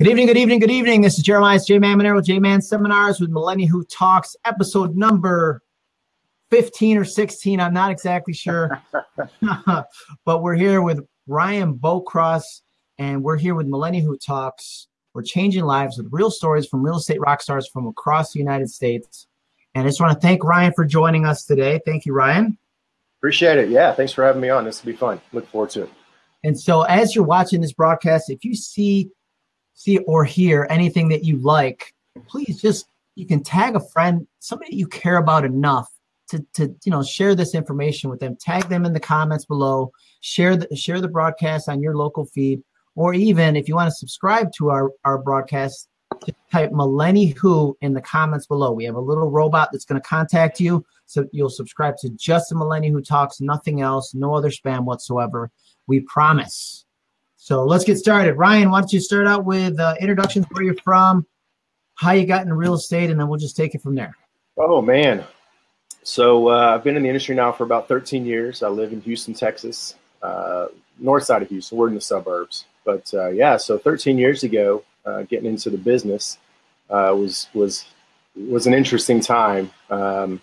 Good evening, good evening, good evening. This is Jeremiah J Man Monero, J Man Seminars with Millennial Who Talks, episode number 15 or 16. I'm not exactly sure. but we're here with Ryan Bokros, and we're here with Millennial Who Talks. We're changing lives with real stories from real estate rock stars from across the United States. And I just want to thank Ryan for joining us today. Thank you, Ryan. Appreciate it. Yeah, thanks for having me on. This will be fun. Look forward to it. And so, as you're watching this broadcast, if you see see or hear anything that you like, please just you can tag a friend, somebody you care about enough to, to you know share this information with them. Tag them in the comments below. Share the share the broadcast on your local feed, or even if you want to subscribe to our our broadcast, type Millenni Who in the comments below. We have a little robot that's going to contact you, so you'll subscribe to just the Millenni Who talks, nothing else, no other spam whatsoever. We promise. So let's get started. Ryan, why don't you start out with uh, introductions, where you're from, how you got into real estate, and then we'll just take it from there. Oh man, so uh, I've been in the industry now for about 13 years. I live in Houston, Texas, uh, north side of Houston. We're in the suburbs, but uh, yeah. So 13 years ago, uh, getting into the business uh, was was was an interesting time. Um,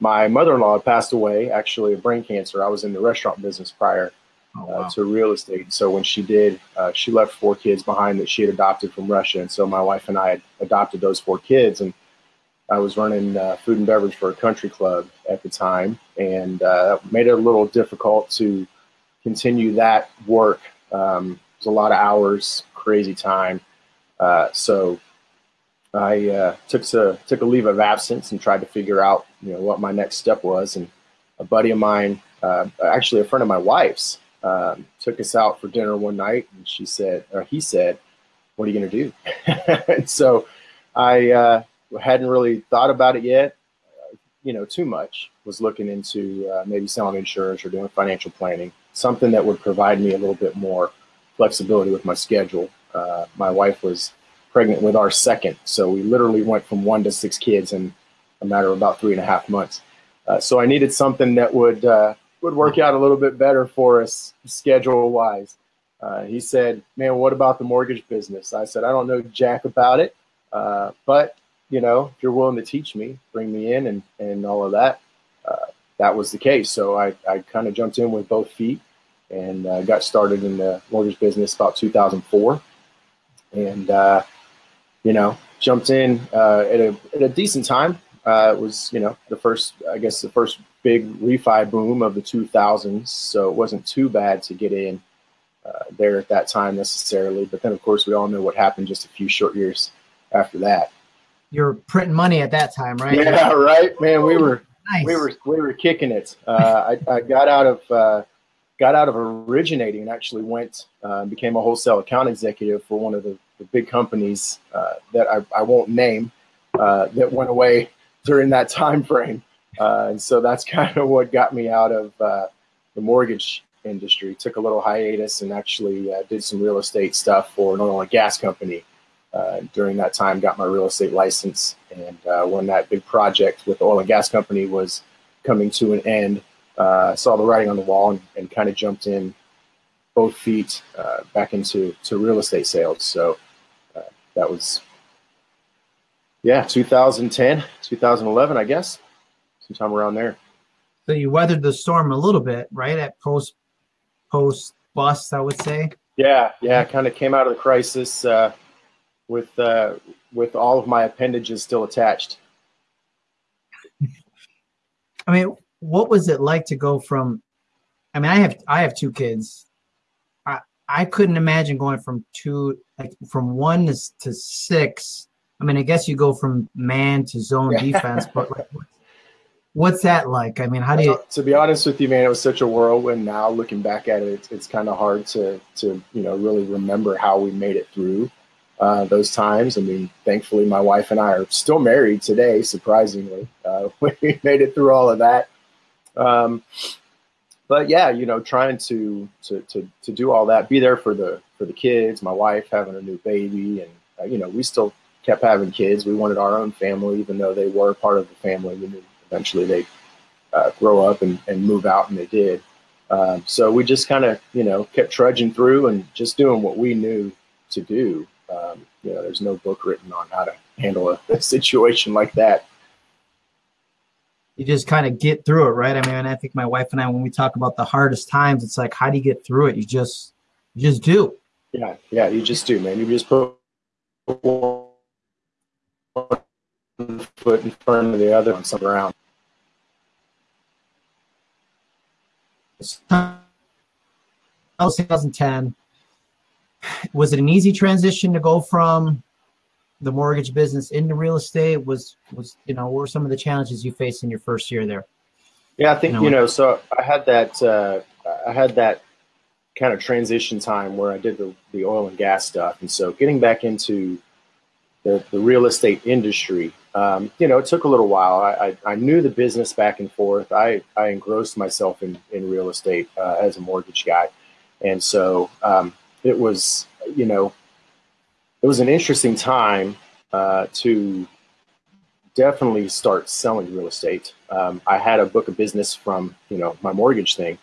my mother-in-law passed away, actually, of brain cancer. I was in the restaurant business prior oh, uh, wow. to real estate. So when she did, uh, she left four kids behind that she had adopted from Russia. And so my wife and I had adopted those four kids. And I was running uh, food and beverage for a country club at the time, and uh, made it a little difficult to continue that work. Um, it was a lot of hours, crazy time. Uh, so I uh, took a took a leave of absence and tried to figure out, you know, what my next step was. And a buddy of mine, actually a friend of my wife's, um, took us out for dinner one night, and she said, or he said, "What are you going to do?" and so I uh, hadn't really thought about it yet, uh, you know, too much. Was looking into uh, maybe selling insurance or doing financial planning, something that would provide me a little bit more flexibility with my schedule. Uh, my wife was pregnant with our second, so we literally went from one to six kids in a matter of about three and a half months. Uh, so I needed something that would uh, would work out a little bit better for us schedule wise. Uh, he said, "Man, what about the mortgage business?" I said, "I don't know jack about it, uh, but you know, if you're willing to teach me, bring me in, and and all of that." Uh, that was the case. So I, I kind of jumped in with both feet and uh, got started in the mortgage business about 2004, and uh, you know, jumped in uh, at a at a decent time. it was you know the first, I guess, the first big refi boom of the 2000s, so it wasn't too bad to get in uh, there at that time necessarily. But then, of course, we all know what happened just a few short years after that. You're printing money at that time, right? Yeah, right, man. We were nice. we were we were kicking it. Uh, I, I, got out of uh, got out of originating and actually went uh, became a wholesale account executive for one of the, the big companies uh, that I, I won't name uh, that went away during that time frame. Uh, and so that's kind of what got me out of uh, the mortgage industry. Took a little hiatus and actually uh, did some real estate stuff for an oil and gas company. Uh, during that time, got my real estate license, and uh, when that big project with the oil and gas company was coming to an end, saw the writing on the wall and, and kind of jumped in both feet back into to real estate sales. So that was yeah 2010 2011 i guess sometime around there. So you weathered the storm a little bit, right? At post post bust, I would say. Yeah, yeah. Kind of came out of the crisis uh, with uh, with all of my appendages still attached. I mean, what was it like to go from? I mean, I have I have two kids. I I couldn't imagine going from two like from one to, to six. I mean, I guess you go from man to zone defense, but like, What's that like? I mean, how do you? To be honest with you, man, it was such a whirlwind. Now looking back at it, it's, it's kind of hard to to you know really remember how we made it through uh, those times. I mean, thankfully, my wife and I are still married today. Surprisingly, uh, we made it through all of that. Um, but yeah, you know, trying to, to to to do all that, be there for the for the kids, my wife having a new baby, and uh, you know, we still kept having kids. We wanted our own family, even though they were part of the family. We knew eventually they uh, grow up and, and move out, and they did. Um, so we just kind of, you know, kept trudging through and just doing what we knew to do. Um, you know, there's no book written on how to handle a, a situation like that. You just kind of get through it, right? I mean, I think my wife and I, when we talk about the hardest times, it's like, how do you get through it? You just, you just do. Yeah, yeah, you just do, man. You just put one foot in front of the other on some ground. That was 2010. Was it an easy transition to go from the mortgage business into real estate? Was was you know what were some of the challenges you faced in your first year there? Yeah, I think you know, you know so I had that uh, I had that kind of transition time where I did the, the oil and gas stuff, and so getting back into the, the real estate industry, um, you know, it took a little while. I, I, I, knew the business back and forth. I, I engrossed myself in, in real estate uh, as a mortgage guy. And so um, it was, you know, it was an interesting time uh, to definitely start selling real estate. Um, I had a book of business from, you know, my mortgage thing,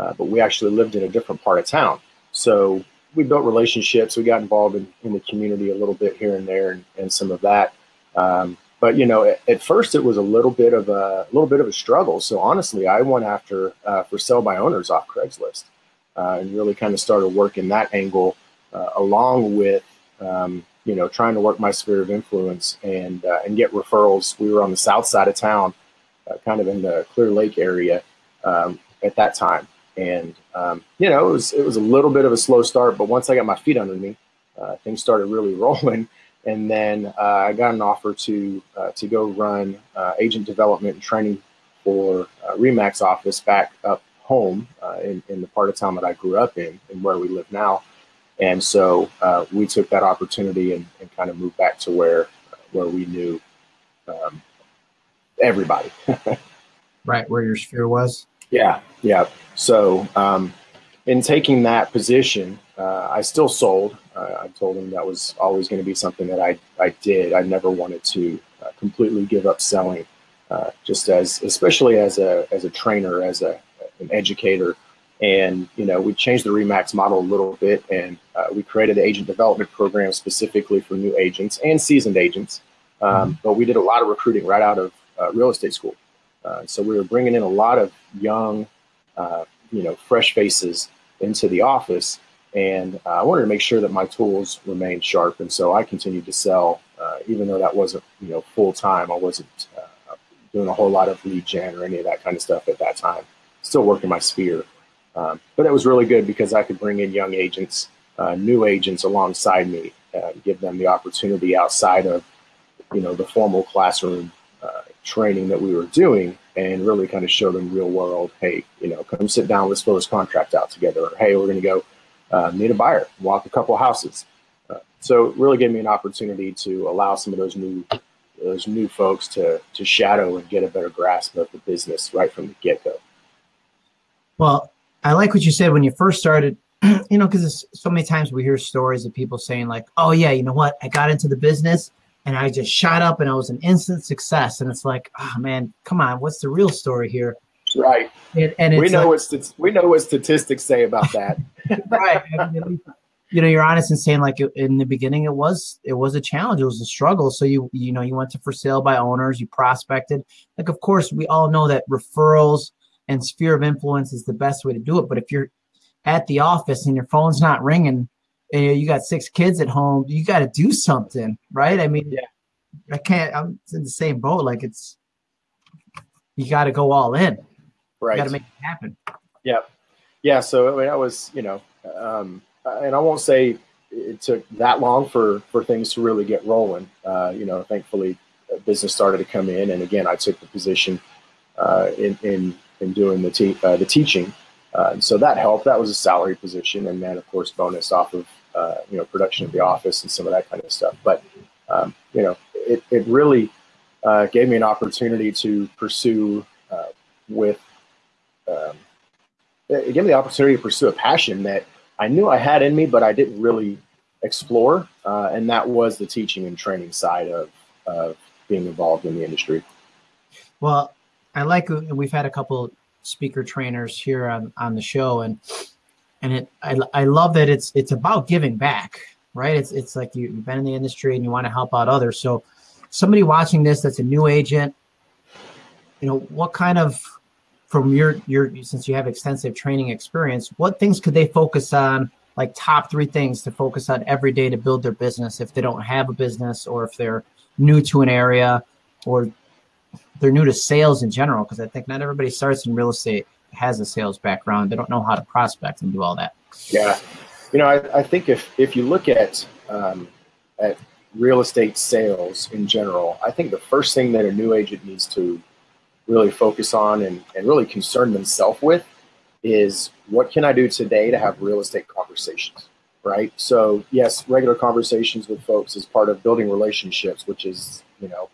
uh, but we actually lived in a different part of town. So we built relationships. We got involved in, in the community a little bit here and there, and, and some of that. Um, but you know, at, at, first it was a little bit of a, little bit of a struggle. So honestly, I went after uh, for sale by owners off Craigslist, uh, and really kind of started working that angle uh, along with um, you know trying to work my sphere of influence and uh, and get referrals. We were on the south side of town, uh, kind of in the Clear Lake area um, at that time, and um, you know, it was it was a little bit of a slow start, but once I got my feet under me, uh, things started really rolling. And then uh, I got an offer to uh, to go run uh, agent development and training for uh, Remax office back up home in, in the part of town that I grew up in and where we live now. And so we took that opportunity and, and, kind of moved back to where where we knew um, everybody. right where your sphere was. Yeah, yeah. So um, in taking that position, uh, I still sold. Uh, I told him that was always going to be something that I, I did. I never wanted to uh, completely give up selling, uh, just as especially as a as a trainer, as a an educator. And you know, we changed the Remax model a little bit, and uh, we created an agent development program specifically for new agents and seasoned agents. Um. But we did a lot of recruiting right out of uh, real estate school. Uh, so we were bringing in a lot of young, uh, you know, fresh faces into the office, and uh, I wanted to make sure that my tools remained sharp. And so I continued to sell, uh, even though that wasn't, you know, full time. I wasn't doing a whole lot of lead gen or any of that kind of stuff at that time. Still working my sphere, um, but it was really good because I could bring in young agents, new agents alongside me, give them the opportunity outside of, you know, the formal classroom training that we were doing and really kind of show them real world, hey, you know, come sit down, let's fill this contract out together. Or, hey, we're going to go uh, meet a buyer, walk a couple houses. Uh, so really gave me an opportunity to allow some of those new those new folks to to shadow and get a better grasp of the business right from the get go. Well, I like what you said when you first started. You know, because so many times we hear stories of people saying like, "Oh yeah, you know what? I got into the business and I just shot up and I was an instant success. And it's like, oh man, come on, what's the real story here? Right. And, and we know like, what we know what statistics say about that. right. you know, you're honest in saying like in the beginning, it was it was a challenge, it was a struggle. So you you know you went to for sale by owners, you prospected. Like of course we all know that referrals and sphere of influence is the best way to do it. But if you're at the office and your phone's not ringing, and you got six kids at home, you got to do something, right? I mean, yeah. I can't. I'm in the same boat. Like it's, you got to go all in. Right. Got to make it happen. Yeah, yeah. So I mean, that was, you know, um, and I won't say it took that long for for things to really get rolling. Uh, you know, thankfully, business started to come in, and again, I took the position uh, in in in doing the te- uh, the teaching. Uh, so that helped. That was a salary position, and then of course bonus off of uh, you know, production of the office and some of that kind of stuff. But, um, you know, it, it really uh, gave me an opportunity to pursue uh, with, um, it gave me the opportunity to pursue a passion that I knew I had in me, but I didn't really explore. Uh, and that was the teaching and training side of, of being involved in the industry. Well, I like, we've had a couple speaker trainers here on, on the show and and it I, I love that it's it's about giving back right? It's it's like you, you've been in the industry and you want to help out others. So somebody watching this that's a new agent, you know, what kind of from your your since you have extensive training experience, what things could they focus on? Like top three things to focus on every day to build their business if they don't have a business or if they're new to an area or they're new to sales in general. Because I think not everybody starts in real estate has a sales background. They don't know how to prospect and do all that. Yeah, you know, I, I think if if you look at um, at real estate sales in general, I think the first thing that a new agent needs to really focus on and, and really concern themselves with is what can I do today to have real estate conversations, right? So yes, regular conversations with folks is part of building relationships, which is, you know,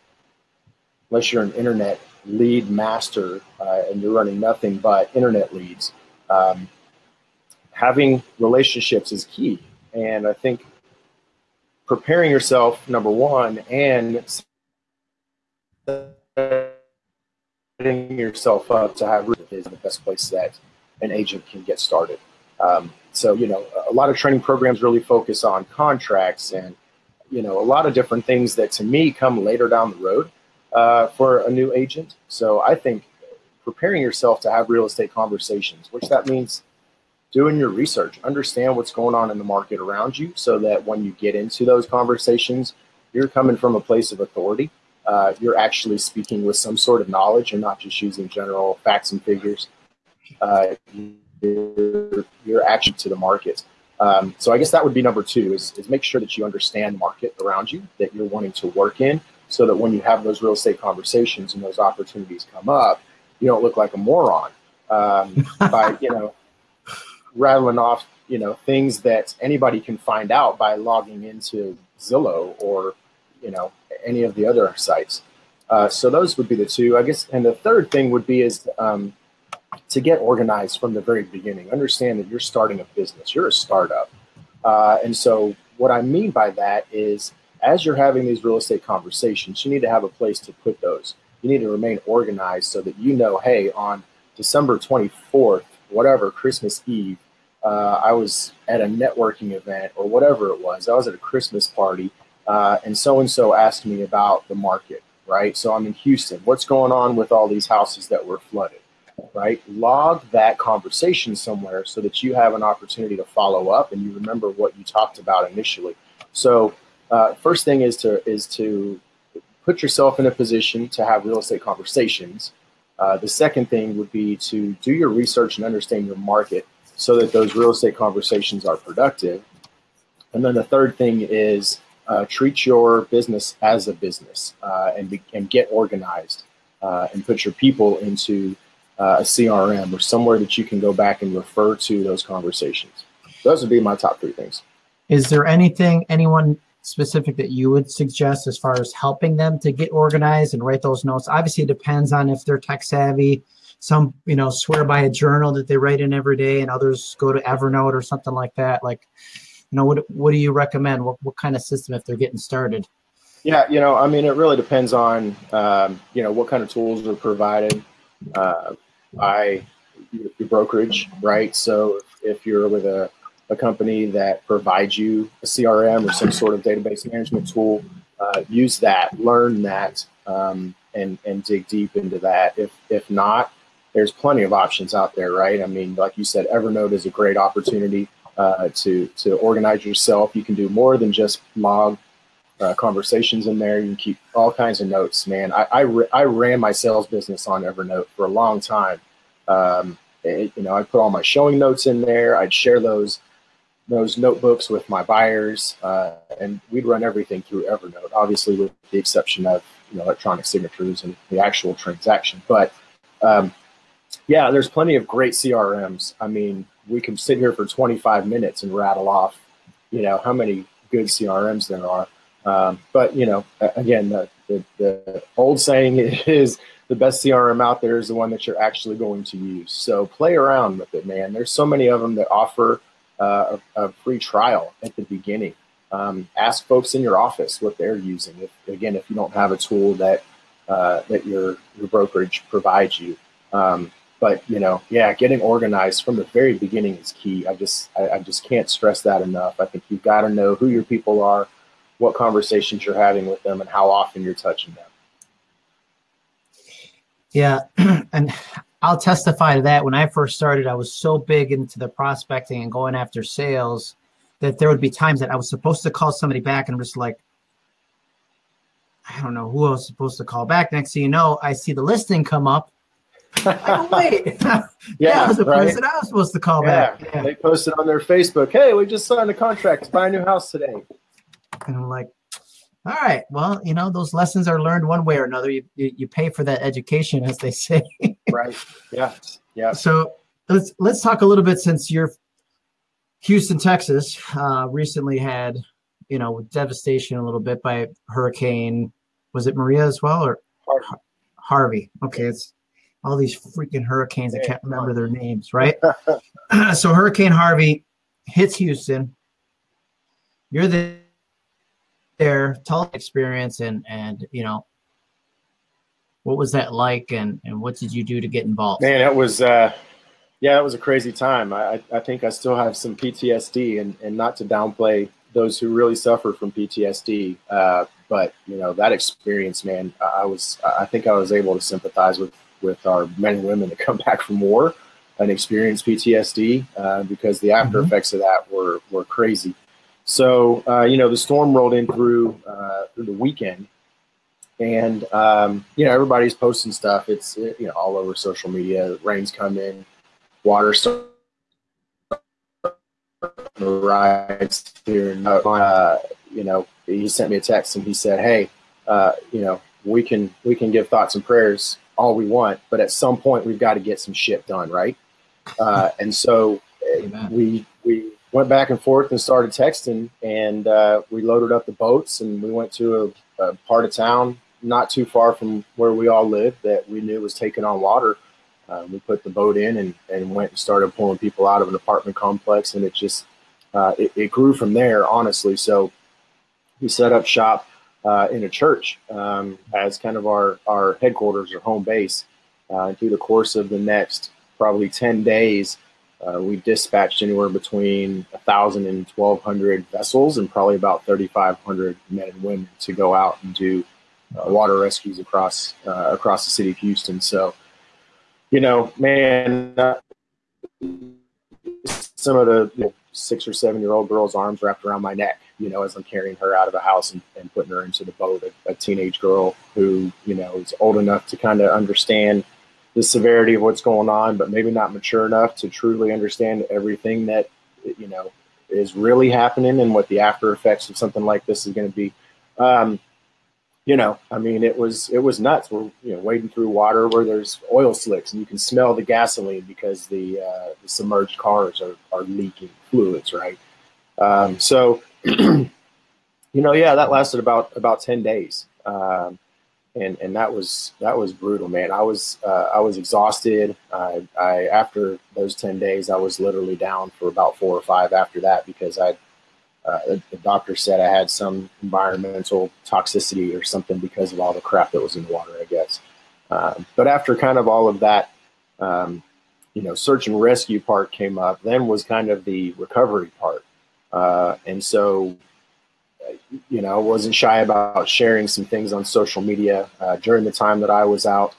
unless you're an internet lead master uh, and you're running nothing but internet leads, um, having relationships is key. And I think preparing yourself, number one, and setting yourself up to have is the best place that an agent can get started. Um, so, you know, a lot of training programs really focus on contracts and, you know, a lot of different things that to me come later down the road uh, for a new agent. So I think preparing yourself to have real estate conversations, which that means doing your research, understand what's going on in the market around you so that when you get into those conversations, you're coming from a place of authority. Uh, you're actually speaking with some sort of knowledge and not just using general facts and figures. Uh, you're, you're actually to the market. Um, so I guess that would be number two is, is make sure that you understand market around you that you're wanting to work in so that when you have those real estate conversations and those opportunities come up, you don't look like a moron um, by, you know, rattling off, you know, things that anybody can find out by logging into Zillow or, you know, any of the other sites. Uh, so those would be the two, I guess. And the third thing would be is um, to get organized from the very beginning. Understand that you're starting a business, you're a startup. Uh, and so what I mean by that is as you're having these real estate conversations, you need to have a place to put those. You need to remain organized so that you know, hey, on December 24th, whatever, Christmas Eve, uh, I was at a networking event or whatever it was. I was at a Christmas party, uh, and so and so asked me about the market, right? So I'm in Houston. What's going on with all these houses that were flooded, right? Log that conversation somewhere so that you have an opportunity to follow up and you remember what you talked about initially. So, uh, first thing is to is to put yourself in a position to have real estate conversations. Uh, the second thing would be to do your research and understand your market so that those real estate conversations are productive. And then the third thing is uh, treat your business as a business uh, and, be, and get organized uh, and put your people into uh, a CRM or somewhere that you can go back and refer to those conversations. Those would be my top three things. Is there anything, anyone specific that you would suggest as far as helping them to get organized and write those notes? Obviously, it depends on if they're tech savvy. Some you know swear by a journal that they write in every day and others go to evernote or something like that. Like you know what what do you recommend? What, what kind of system if they're getting started? Yeah you know i mean it really depends on um, you know what kind of tools are provided uh, by your brokerage right? So if, if you're with a, a company that provides you a crm or some sort of database management tool uh, use that learn that um, and and dig deep into that if if not there's plenty of options out there, right? I mean, like you said, Evernote is a great opportunity uh, to to organize yourself. You can do more than just log uh, conversations in there. You can keep all kinds of notes, man. I I, I ran my sales business on Evernote for a long time. Um, it, you know, I put all my showing notes in there. I'd share those those notebooks with my buyers, uh, and we'd run everything through Evernote. Obviously, with the exception of you know electronic signatures and the actual transaction, but um, yeah, there's plenty of great CRMs. I mean, we can sit here for 25 minutes and rattle off, you know, how many good CRMs there are. Um, but you know, again, the, the, the old saying is the best CRM out there is the one that you're actually going to use. So play around with it, man. There's so many of them that offer uh, a, free trial at the beginning. Um, ask folks in your office what they're using. If, again, if you don't have a tool that uh, that your your brokerage provides you, um, but you know, yeah, getting organized from the very beginning is key. I just I, I just can't stress that enough. I think you've got to know who your people are, what conversations you're having with them, and how often you're touching them. Yeah, and I'll testify to that. When I first started, I was so big into the prospecting and going after sales that there would be times that I was supposed to call somebody back and I'm just like, I don't know who I was supposed to call back. Next thing you know, I see the listing come up. oh, wait. yeah, yeah, was the right? person I was supposed to call yeah. back. Yeah. They posted on their Facebook, hey, we just signed a contract to buy a new house today. And I'm like, all right, well, you know, those lessons are learned one way or another. You, you, you pay for that education, as they say. right. Yeah. Yeah. So let's let's talk a little bit since you're Houston, Texas, uh, recently had you know, devastation a little bit by Hurricane. Was it Maria as well or Harvey? Harvey. Okay, it's all these freaking hurricanes. I can't remember their names, right? so Hurricane Harvey hits Houston. You're there. Tell experience and and you know what was that like and and what did you do to get involved? Man, it was uh, yeah, it was a crazy time. I I think I still have some PTSD and and not to downplay those who really suffer from PTSD. Uh, but you know that experience, man, I was I think I was able to sympathize with with our men and women that come back from war and experience PTSD uh, because the after mm-hmm. effects of that were were crazy. So uh, you know the storm rolled in through uh, through the weekend, and um, you know everybody's posting stuff. It's you know all over social media. Rains come in, water starts rides here. And, uh, you know, he sent me a text and he said, "Hey, uh, you know, we can we can give thoughts and prayers all we want, but at some point we've got to get some shit done, right?" Uh, and so Amen. we we went back and forth and started texting, and uh, we loaded up the boats and we went to a, a part of town not too far from where we all lived that we knew was taking on water. Uh, we put the boat in and, and went and started pulling people out of an apartment complex, and it just uh, it, it, grew from there, honestly. So we set up shop uh, in a church um, as kind of our, our headquarters or home base. Uh, through the course of the next probably 10 days, uh, we dispatched anywhere between 1,000 and 1,200 vessels and probably about 3,500 men and women to go out and do uh, water rescues across uh, across the city of Houston. So, you know, man, some of the you know, six or seven year old girl's arms wrapped around my neck, you know, as I'm carrying her out of the house and, and putting her into the boat. A, a teenage girl who, you know, is old enough to kind of understand the severity of what's going on, but maybe not mature enough to truly understand everything that, you know, is really happening and what the after effects of something like this is going to be. Um, you know, I mean, it was it was nuts. We're you know wading through water where there's oil slicks, and you can smell the gasoline because the, uh, the submerged cars are, are leaking fluids, right? Um, so, you know, yeah, that lasted about about ten days, um, and and that was that was brutal, man. I was uh, I was exhausted. I, I after those ten days, I was literally down for about four or five after that because I uh, the, doctor said I had some environmental toxicity or something because of all the crap that was in the water, I guess. Um, but after kind of all of that, um, you know, search and rescue part came up, then was kind of the recovery part. Uh, and so, you know, wasn't shy about sharing some things on social media uh, during the time that I was out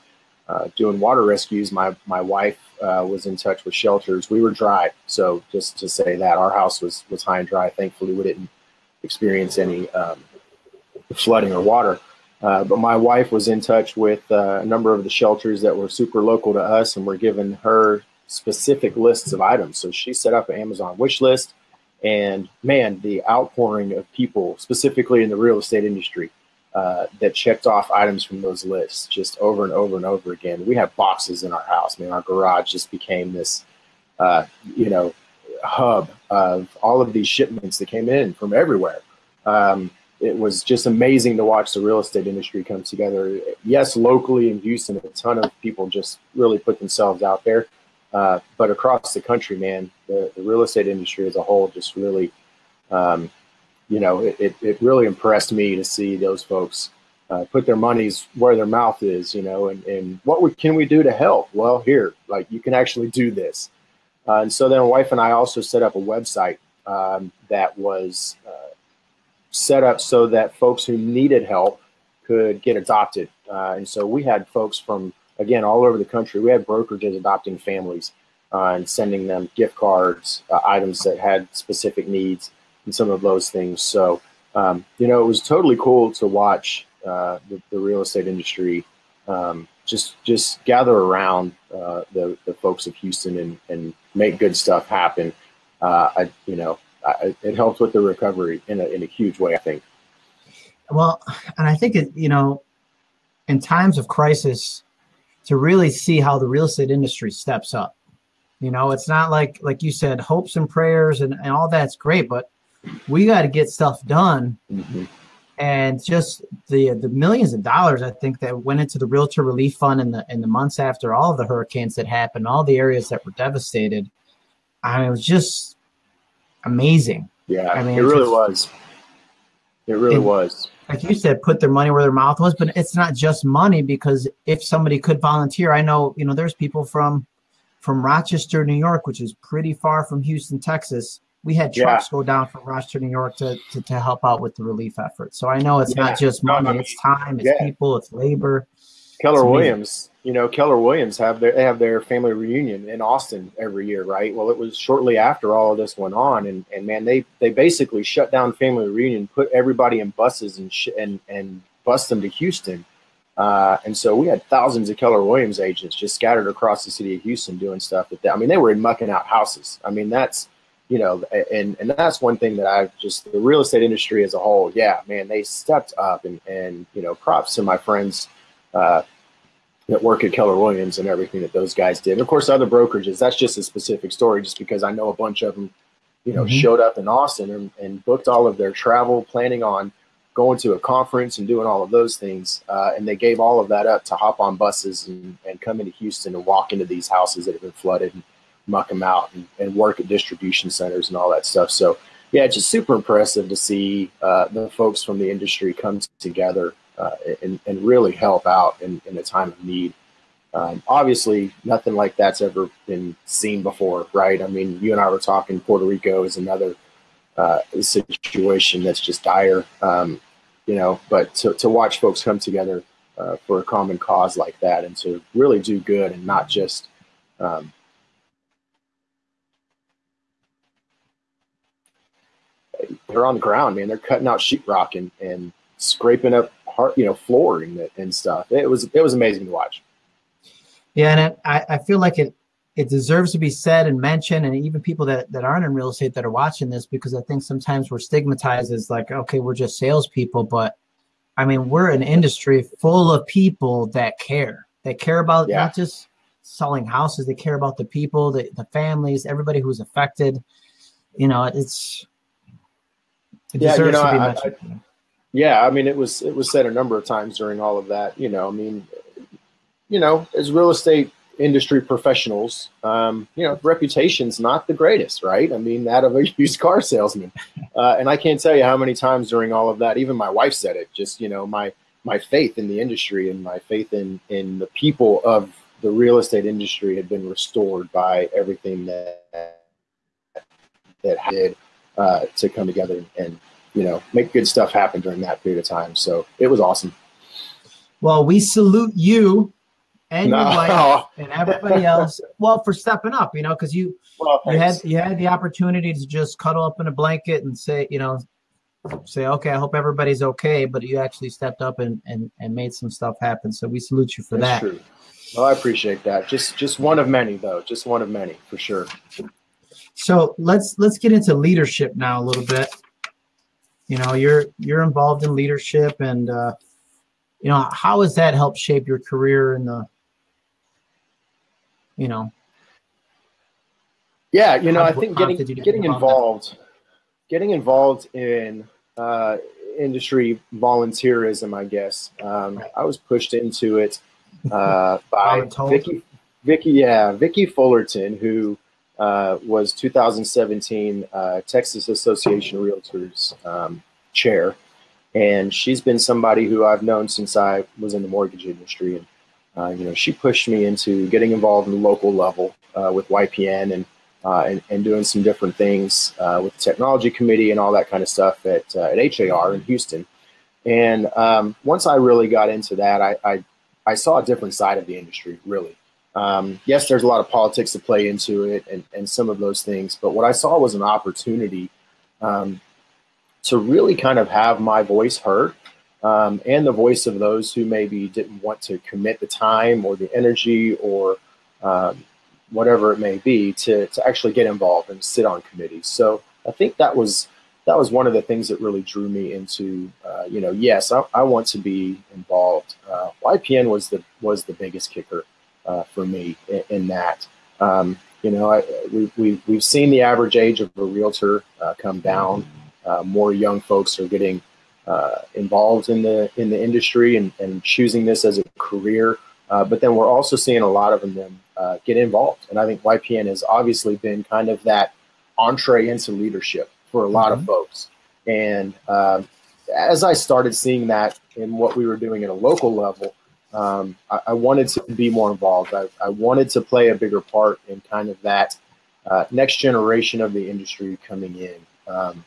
uh, doing water rescues. My my wife uh, was in touch with shelters. We were dry, so just to say that our house was was high and dry. Thankfully, we didn't experience any um, flooding or water. Uh, but my wife was in touch with uh, a number of the shelters that were super local to us, and were giving her specific lists of items. So she set up an Amazon wish list, and man, the outpouring of people, specifically in the real estate industry, uh, that checked off items from those lists just over and over and over again. We have boxes in our house. I mean, our garage just became this, uh, you know, hub of all of these shipments that came in from everywhere. Um, it was just amazing to watch the real estate industry come together. Yes, locally in Houston, a ton of people just really put themselves out there. Uh, but across the country, man, the, the, real estate industry as a whole just really um, you know, it, it, really impressed me to see those folks uh, put their monies where their mouth is, you know, and, and what we, can we do to help? Well, here, like you can actually do this. Uh, and so then my wife and I also set up a website um, that was uh, set up so that folks who needed help could get adopted. Uh, and so we had folks from, again, all over the country. We had brokerages adopting families uh, and sending them gift cards, uh, items that had specific needs, and some of those things. So, um, you know, it was totally cool to watch uh, the, the, real estate industry um, just just gather around uh, the, the folks of Houston and, and make good stuff happen. Uh, I, you know, I, it helps with the recovery in a, in a huge way, I think. Well, and I think it, you know, in times of crisis, to really see how the real estate industry steps up. You know, it's not like like you said, hopes and prayers and, and all that's great, but we got to get stuff done. Mm-hmm and just the the millions of dollars I think that went into the realtor relief fund in the in the months after all of the hurricanes that happened, all the areas that were devastated. I mean, it was just amazing. Yeah, I mean, it really just, was. It really it, was. Like you said, put their money where their mouth was, but it's not just money because if somebody could volunteer, I know you know there's people from from Rochester, New York, which is pretty far from Houston, Texas, we had trucks yeah. go down from Rochester, New York to, to, to, help out with the relief effort. So I know it's yeah. not just money, no, I mean, it's time, it's yeah. people, it's labor. Keller it's Williams, you know, Keller Williams have their they have their family reunion in Austin every year, right? Well, it was shortly after all of this went on, and, and man, they they basically shut down family reunion, put everybody in buses and sh- and and bus them to Houston. Uh, and so we had thousands of Keller Williams agents just scattered across the city of Houston doing stuff. That they, I mean, they were mucking out houses. I mean, that's you know, and and that's one thing that I just the real estate industry as a whole, yeah, man, they stepped up and and you know, props to my friends uh, that work at Keller Williams and everything that those guys did. And of course, other brokerages. That's just a specific story, just because I know a bunch of them, you know, mm-hmm. showed up in Austin and, and booked all of their travel, planning on going to a conference and doing all of those things. Uh, and they gave all of that up to hop on buses and, and come into Houston and walk into these houses that have been flooded. And, muck them out and, and work at distribution centers and all that stuff. So yeah, it's just super impressive to see uh, the folks from the industry come together and, and really help out in, in a time of need. Um, obviously, nothing like that's ever been seen before, right? I mean, you and I were talking. Puerto Rico is another uh, situation that's just dire, um, you know. But to, to watch folks come together uh, for a common cause like that and to really do good and not just um, they're on the ground, man. They're cutting out sheetrock and, and scraping up heart, you know, flooring and stuff. It was it was amazing to watch. Yeah, and it, I, I feel like it it deserves to be said and mentioned, and even people that, that aren't in real estate that are watching this, because I think sometimes we're stigmatized as like, okay, we're just salespeople, but I mean, we're an industry full of people that care. They care about yeah. not just selling houses; they care about the people, the, the families, everybody who's affected. You know, it's it yeah, you know, I, I, yeah, I mean, it was it was said a number of times during all of that. You know, I mean, you know, as real estate industry professionals, um, you know, reputation's not the greatest, right? I mean, that of a used car salesman. Uh, and I can't tell you how many times during all of that, even my wife said it. Just you know, my my faith in the industry and my faith in in the people of the real estate industry had been restored by everything that that did uh, to come together and you know make good stuff happen during that period of time. So it was awesome. Well, we salute you and no. your wife and everybody else. Well, for stepping up, you know, because you well, you had you had the opportunity to just cuddle up in a blanket and say, you know, say, okay, I hope everybody's okay, but you actually stepped up and and, and made some stuff happen. So we salute you for That's that. True. Well, I appreciate that. Just just one of many, though. Just one of many, for sure. So let's let's get into leadership now a little bit. You know, you're you're involved in leadership, and uh, you know how has that helped shape your career in the, you know. Yeah, you know, I think getting getting involved, involved getting involved in uh, industry volunteerism, I guess. Um, I was pushed into it uh, by Vicki, Vicki, yeah, Vicki Fullerton, who uh, was 2017 uh, Texas Association of Realtors um, chair. And she's been somebody who I've known since I was in the mortgage industry. And, uh, you know, she pushed me into getting involved in the local level uh, with YPN and, uh, and, and, doing some different things uh, with the technology committee and all that kind of stuff at, at HAR in Houston. And um, once I really got into that, I, I, I, saw a different side of the industry, really. Um, yes, there's a lot of politics to play into it and, and some of those things, but what I saw was an opportunity um, to really kind of have my voice heard um, and the voice of those who maybe didn't want to commit the time or the energy or um, whatever it may be to, to actually get involved and sit on committees. So I think that was that was one of the things that really drew me into uh, you know yes I, I, want to be involved. Uh, YPN was the was the biggest kicker uh, for me in, in that. Um, you know, I, we, we, we've seen the average age of a realtor uh, come down uh, more young folks are getting uh, involved in the in the industry and, and choosing this as a career. Uh, but then we're also seeing a lot of them uh, get involved, and I think YPN has obviously been kind of that entree into leadership for a lot mm-hmm. of folks. And um, as I started seeing that in what we were doing at a local level, um, I, I, wanted to be more involved. I, I, wanted to play a bigger part in kind of that uh, next generation of the industry coming in. Um,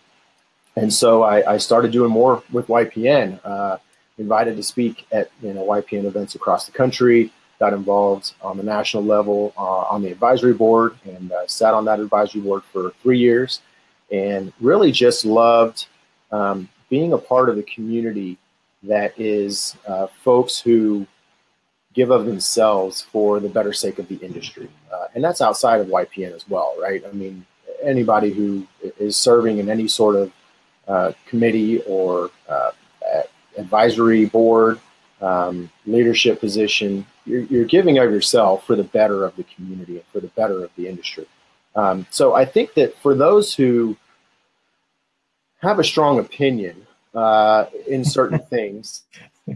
and so I, I, started doing more with YPN. Uh, invited to speak at you know YPN events across the country. Got involved on the national level uh, on the advisory board and uh, sat on that advisory board for three years, and really just loved um, being a part of the community that is uh, folks who give of themselves for the better sake of the industry, uh, and that's outside of YPN as well, right? I mean, anybody who is serving in any sort of uh, committee or uh, advisory board, um, leadership position, you're, you're, giving of yourself for the better of the community and for the better of the industry. Um, so I think that for those who have a strong opinion uh, in certain things,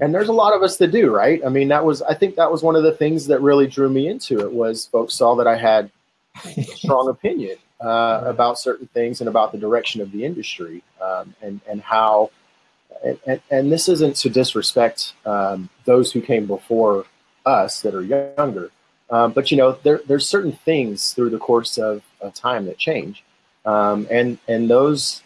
and there's a lot of us that do, right? I mean, that was I think that was one of the things that really drew me into it was folks saw that I had a strong opinion uh, about certain things and about the direction of the industry um, and and how and, and, this isn't to disrespect um, those who came before us that are younger, um, but you know there, there's certain things through the course of, of time that change, um, and and those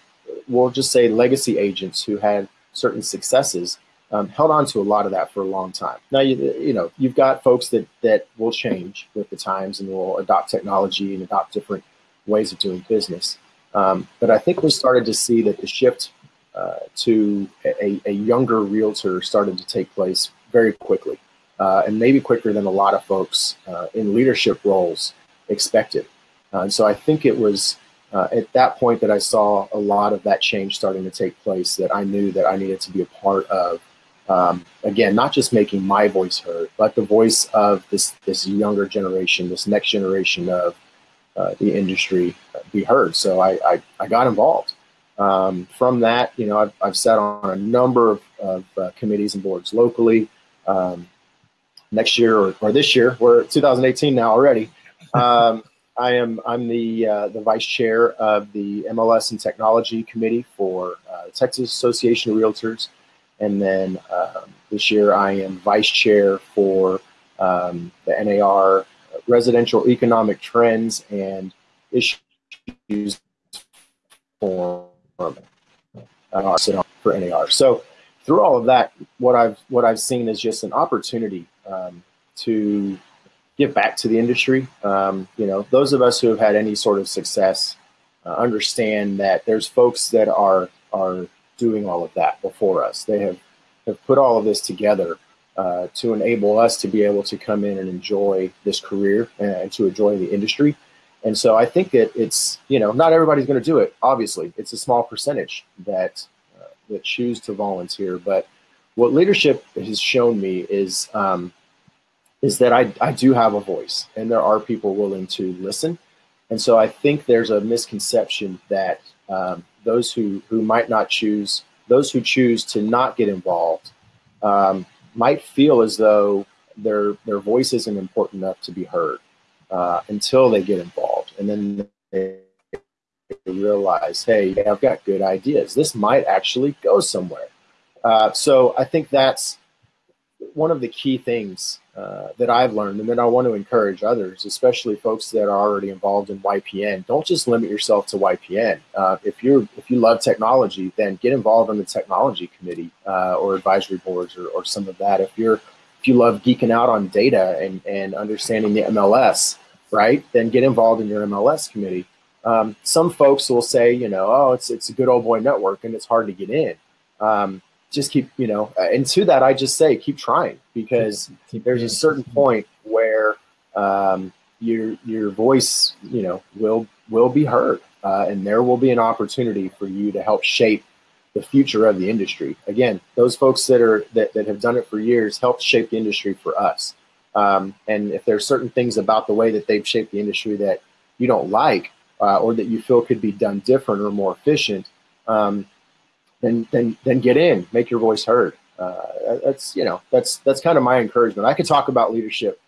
we'll just say legacy agents who had certain successes um, held on to a lot of that for a long time. Now, you, you know, you've got folks that, that will change with the times and will adopt technology and adopt different ways of doing business. Um, but I think we started to see that the shift uh, to a, a, younger realtor started to take place very quickly, uh, and maybe quicker than a lot of folks uh, in leadership roles expected. Uh, and so I think it was uh, at that point that I saw a lot of that change starting to take place that I knew that I needed to be a part of. Um, again, not just making my voice heard, but the voice of this this younger generation, this next generation of uh, the industry be heard. So I, I, I got involved. Um, from that, you know, I've, I've sat on a number of, of uh, committees and boards locally. Um, next year or, or, this year, we're 2018 now already. Um, I am I'm the uh, the vice chair of the MLS and Technology Committee for uh, Texas Association of Realtors, and then um, this year I am vice chair for um, the NAR residential economic trends and issues for uh, NAR. So through all of that, what I've what I've seen is just an opportunity um, to give back to the industry. Um, you know, those of us who have had any sort of success uh, understand that there's folks that are are doing all of that before us. They have have put all of this together uh, to enable us to be able to come in and enjoy this career and to enjoy the industry. And so I think that it's, you know, not everybody's going to do it. Obviously, it's a small percentage that uh, that choose to volunteer. But what leadership has shown me is um, is that I, I do have a voice, and there are people willing to listen. And so I think there's a misconception that um, those who who might not choose, those who choose to not get involved, um, might feel as though their their voice isn't important enough to be heard uh, until they get involved, and then they realize, hey, I've got good ideas. This might actually go somewhere. Uh, so I think that's one of the key things uh, that I've learned, and then I want to encourage others, especially folks that are already involved in YPN. Don't just limit yourself to YPN. Uh, if you're if you love technology, then get involved in the technology committee uh, or advisory boards or, or some of that. If you're if you love geeking out on data and, and understanding the MLS, right, then get involved in your MLS committee. Um, some folks will say, you know, oh, it's it's a good old boy network and it's hard to get in. Um, just keep, you know, and to that, I just say keep trying because keep there's a certain point where um, your your voice, you know, will will be heard, uh, and there will be an opportunity for you to help shape the future of the industry. Again, those folks that are that, that have done it for years helped shape the industry for us. Um, and if there's certain things about the way that they've shaped the industry that you don't like, uh, or that you feel could be done different or more efficient, um, then then then get in, make your voice heard. Uh, that's you know that's that's kind of my encouragement. I could talk about leadership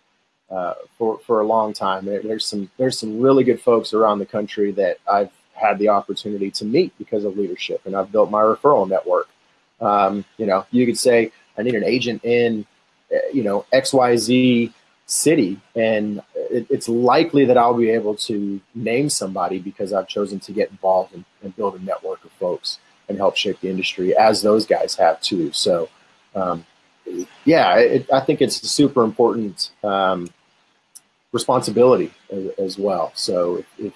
uh, for for a long time. There, there's some there's some really good folks around the country that I've had the opportunity to meet because of leadership, and I've built my referral network. Um, you know, you could say I need an agent in, uh, you know, X Y Z city, and it, it's likely that I'll be able to name somebody because I've chosen to get involved and, and build a network of folks and help shape the industry as those guys have too. So, um, yeah, it, I think it's a super important um, responsibility as, as, well. So if, if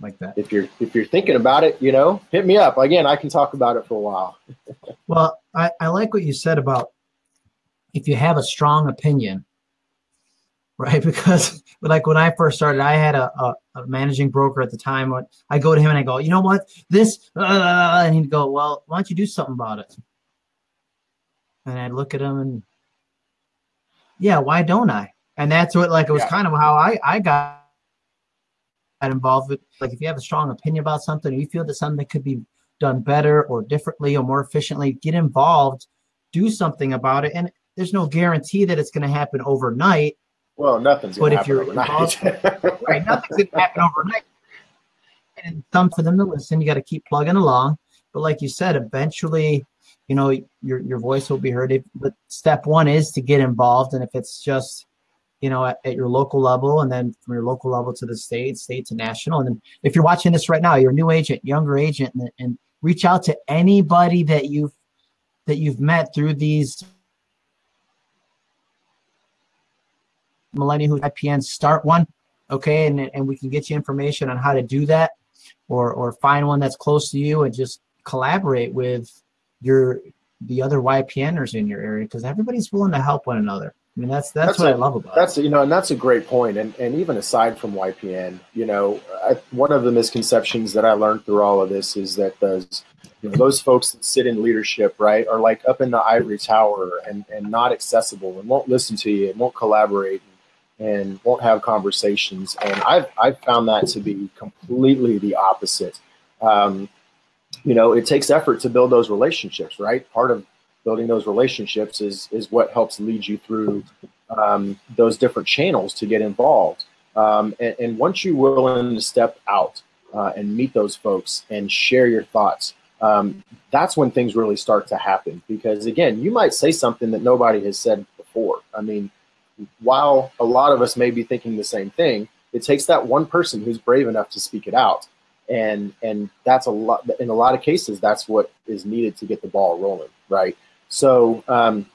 like that, if you're if you're thinking about it, you know, hit me up again. I can talk about it for a while. well, I, I like what you said about if you have a strong opinion, right? Because like when I first started, I had a, a, a managing broker at the time. I go to him and I go, you know what, this, uh, and he'd go, well, why don't you do something about it? And I'd look at him and, yeah, why don't I? And that's what, like, it was yeah. kind of how I I got involved with. Like, if you have a strong opinion about something, or you feel that something could be done better or differently or more efficiently, get involved, do something about it, and there's no guarantee that it's going to happen overnight well, nothing's going to happen overnight. right, nothing's going to happen overnight. And some for them to listen. You got to keep plugging along. But like you said, eventually, you know, your your voice will be heard. If, but step one is to get involved, and if it's just you know, at, at, your local level, and then from your local level to the state, state to national. And then if you're watching this right now, you're a new agent, younger agent, and, and reach out to anybody that you've that you've met through these Millennium Who YPN start one, okay, and and we can get you information on how to do that, or or find one that's close to you and just collaborate with your the other YPNers in your area because everybody's willing to help one another. I mean, that's that's, that's what a, I love about that's it. you know, and that's a great point. And and even aside from YPN, you know, I, one of the misconceptions that I learned through all of this is that those you know, those folks that sit in leadership, right, are like up in the ivory tower and and not accessible and won't listen to you and won't collaborate and won't have conversations. And I've, I've found that to be completely the opposite. Um, you know, it takes effort to build those relationships, right? Part of building those relationships is, is what helps lead you through um, those different channels to get involved. Um, and, and, once you're willing to step out uh, and meet those folks and share your thoughts, um, that's when things really start to happen. Because again, you might say something that nobody has said before. I mean, while a lot of us may be thinking the same thing, it takes that one person who's brave enough to speak it out. And and that's a lot in a lot of cases that's what is needed to get the ball rolling, right? So um,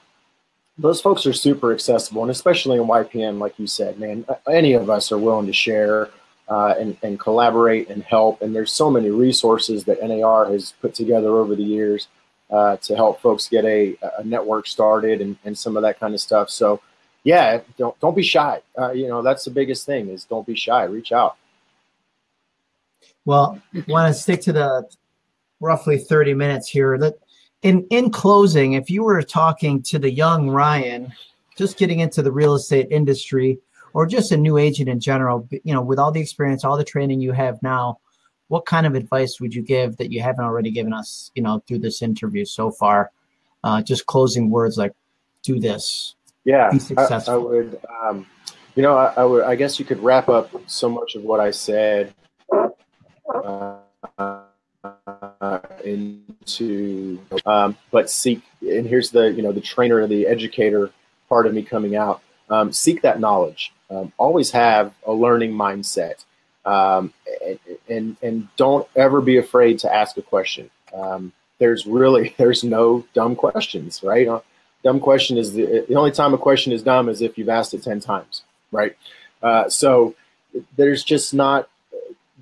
those folks are super accessible, and especially in YPN, like you said, man, any of us are willing to share uh, and, and collaborate and help. And there's so many resources that NAR has put together over the years uh, to help folks get a, a network started and, and some of that kind of stuff. So yeah, don't don't be shy. Uh, you know, that's the biggest thing is don't be shy. Reach out. Well, want to stick to the roughly 30 minutes here. That in in closing, if you were talking to the young Ryan, just getting into the real estate industry, or just a new agent in general, you know, with all the experience, all the training you have now, what kind of advice would you give that you haven't already given us, you know, through this interview so far? Uh, just closing words like, do this, yeah, I, I, would. Um, you know, I, I, would. I guess you could wrap up so much of what I said uh, into, um, but seek and here's the you know the trainer, the educator part of me coming out. Um, seek that knowledge. Um, always have a learning mindset, um, and, and, and don't ever be afraid to ask a question. Um, there's really there's no dumb questions, right? Dumb question is the, the only time a question is dumb is if you've asked it ten times, right? Uh, so there's just not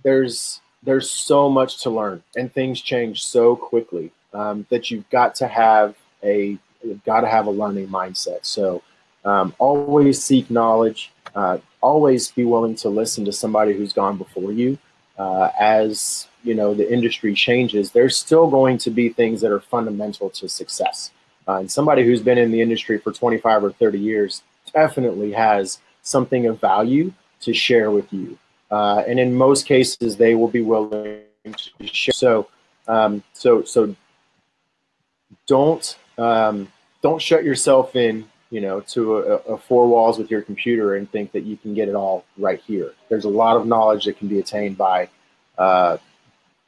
there's there's so much to learn, and things change so quickly um, that you've got to have a you've got to have a learning mindset. So um, always seek knowledge. Uh, always be willing to listen to somebody who's gone before you. Uh, as you know, the industry changes. There's still going to be things that are fundamental to success. Uh, and somebody who's been in the industry for 25 or 30 years definitely has something of value to share with you. Uh, and in most cases, they will be willing to share. So, um, so, so don't um, don't shut yourself in, you know, to a, a, four walls with your computer and think that you can get it all right here. There's a lot of knowledge that can be attained by uh,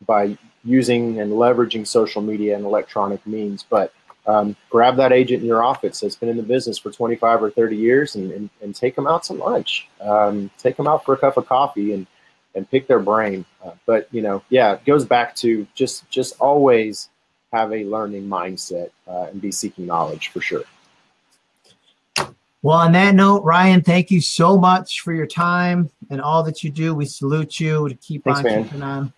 by using and leveraging social media and electronic means. But um, grab that agent in your office that's been in the business for 25 or 30 years and, and, and take them out to lunch. Um, take them out for a cup of coffee and, and pick their brain. Uh, but, you know, yeah, it goes back to just, just always have a learning mindset uh, and be seeking knowledge for sure. Well, on that note, Ryan, thank you so much for your time and all that you do. We salute you to keep Thanks, on man. keeping on.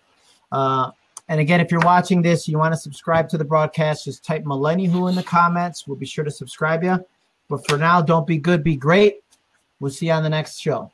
Uh, and again, if you're watching this, you want to subscribe to the broadcast, just type Millennial in the comments. We'll be sure to subscribe you. But for now, don't be good, be great. We'll see you on the next show.